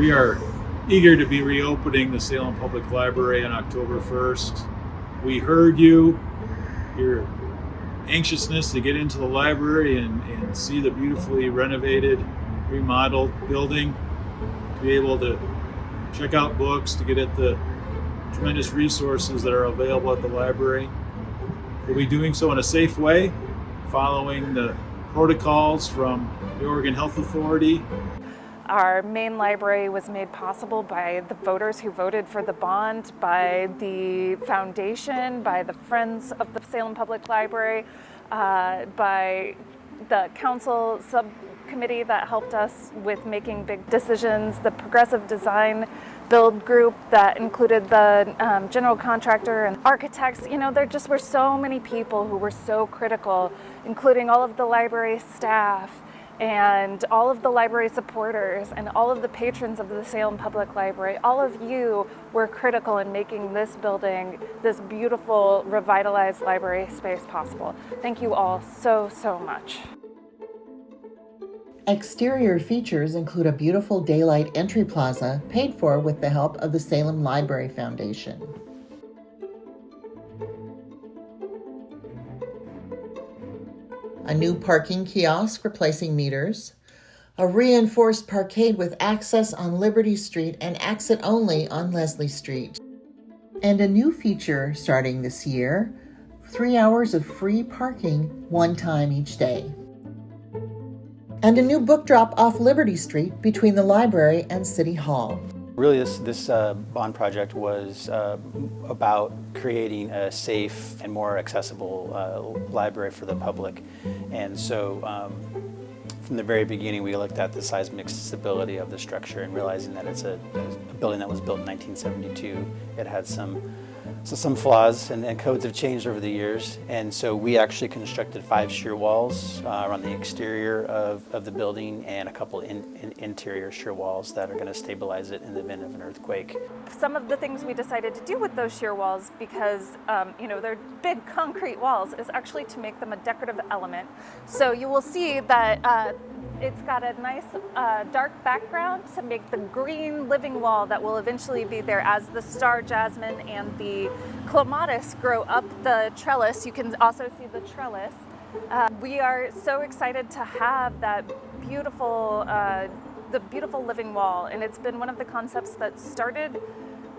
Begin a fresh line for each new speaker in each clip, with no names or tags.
We are eager to be reopening the Salem Public Library on October 1st. We heard you, your anxiousness to get into the library and, and see the beautifully renovated, remodeled building, to be able to check out books, to get at the tremendous resources that are available at the library. We'll be doing so in a safe way, following the protocols from the Oregon Health Authority.
Our main library was made possible by the voters who voted for the bond, by the foundation, by the Friends of the Salem Public Library, uh, by the council subcommittee that helped us with making big decisions, the progressive design build group that included the um, general contractor and architects. You know, there just were so many people who were so critical, including all of the library staff and all of the library supporters and all of the patrons of the Salem Public Library, all of you were critical in making this building, this beautiful revitalized library space possible. Thank you all so, so much.
Exterior features include a beautiful daylight entry plaza paid for with the help of the Salem Library Foundation. A new parking kiosk replacing meters, a reinforced parkade with access on Liberty Street and exit only on Leslie Street. And a new feature starting this year three hours of free parking one time each day and a new book drop off Liberty Street between the library and City Hall.
Really, this, this uh, bond project was uh, about creating a safe and more accessible uh, library for the public. And so um, from the very beginning, we looked at the seismic stability of the structure and realizing that it's a, a building that was built in 1972. It had some so some flaws and, and, codes have changed over the years and so we actually constructed five shear walls uh, around the exterior of, of the building and a couple in, in interior shear walls that are going to stabilize it in the event of an earthquake.
Some of the things we decided to do with those shear walls because um, you know they're big concrete walls is actually to make them a decorative element. So you will see that uh, it's got a nice uh, dark background to make the green living wall that will eventually be there as the star jasmine and the clematis grow up the trellis. You can also see the trellis. Uh, we are so excited to have that beautiful, uh, the beautiful living wall, and it's been one of the concepts that started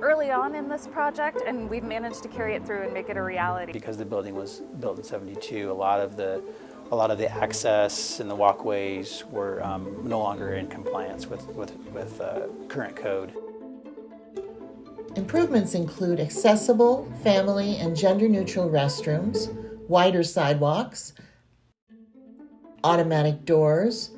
early on in this project, and we've managed to carry it through and make it a reality.
Because the building was built in 72, a lot of the a lot of the access and the walkways were um, no longer in compliance with, with, with uh, current code.
Improvements include accessible, family, and gender-neutral restrooms, wider sidewalks, automatic doors,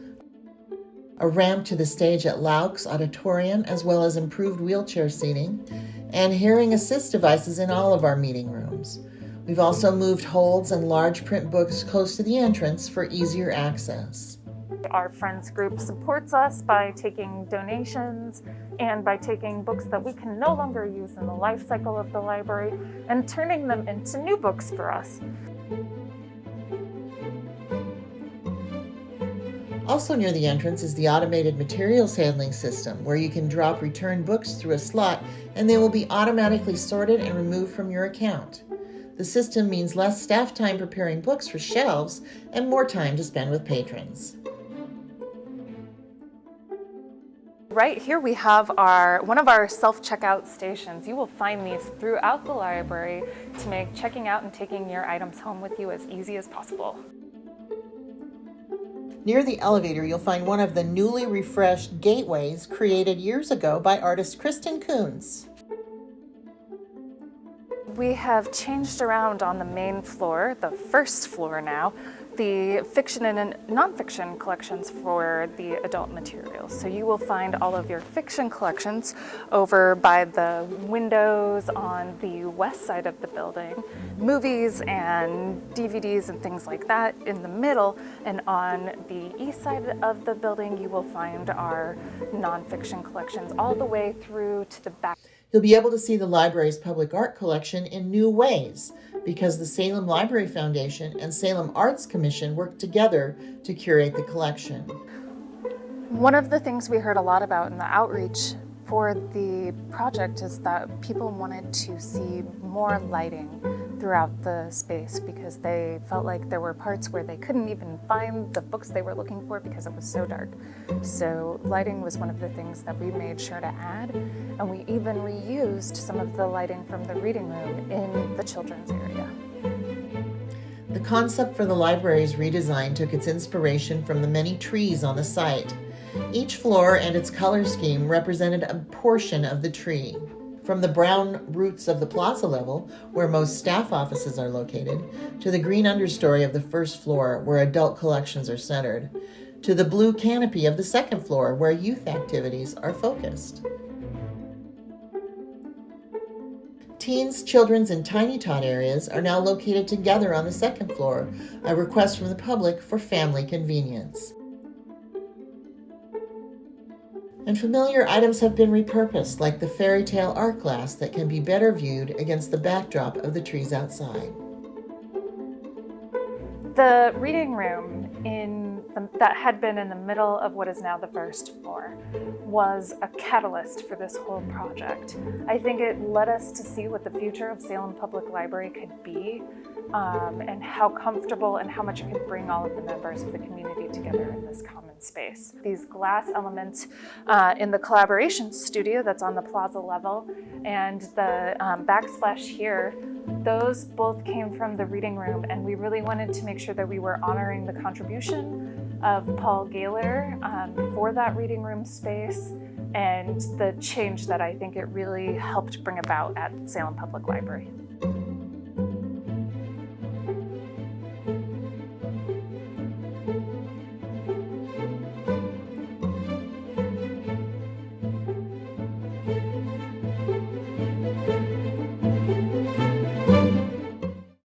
a ramp to the stage at Loucks Auditorium, as well as improved wheelchair seating, and hearing assist devices in all of our meeting rooms. We've also moved holds and large print books close to the entrance for easier access.
Our Friends group supports us by taking donations and by taking books that we can no longer use in the life cycle of the library and turning them into new books for us.
Also near the entrance is the automated materials handling system where you can drop returned books through a slot and they will be automatically sorted and removed from your account. The system means less staff time preparing books for shelves and more time to spend with patrons.
Right here we have our one of our self-checkout stations. You will find these throughout the library to make checking out and taking your items home with you as easy as possible.
Near the elevator, you'll find one of the newly refreshed gateways created years ago by artist Kristen Coons.
We have changed around on the main floor, the first floor now, the fiction and nonfiction collections for the adult materials. So you will find all of your fiction collections over by the windows on the west side of the building, movies and DVDs and things like that in the middle, and on the east side of the building you will find our nonfiction collections all the way through to the back.
You'll be able to see the library's public art collection in new ways because the Salem Library Foundation and Salem Arts Commission work together to curate the collection.
One of the things we heard a lot about in the outreach for the project is that people wanted to see more lighting throughout the space because they felt like there were parts where they couldn't even find the books they were looking for because it was so dark. So lighting was one of the things that we made sure to add and we even reused some of the lighting from the reading room in the children's area.
The concept for the library's redesign took its inspiration from the many trees on the site. Each floor and its color scheme represented a portion of the tree. From the brown roots of the plaza level, where most staff offices are located, to the green understory of the first floor, where adult collections are centered, to the blue canopy of the second floor, where youth activities are focused. Teens, children's, and tiny tot areas are now located together on the second floor, a request from the public for family convenience. And familiar items have been repurposed, like the fairy tale art glass that can be better viewed against the backdrop of the trees outside.
The reading room in the, that had been in the middle of what is now the first floor was a catalyst for this whole project. I think it led us to see what the future of Salem Public Library could be um, and how comfortable and how much it could bring all of the members of the community together in this common space. These glass elements uh, in the collaboration studio that's on the plaza level and the um, backsplash here those both came from the reading room and we really wanted to make sure that we were honoring the contribution of Paul Gaylor um, for that reading room space and the change that I think it really helped bring about at Salem Public Library.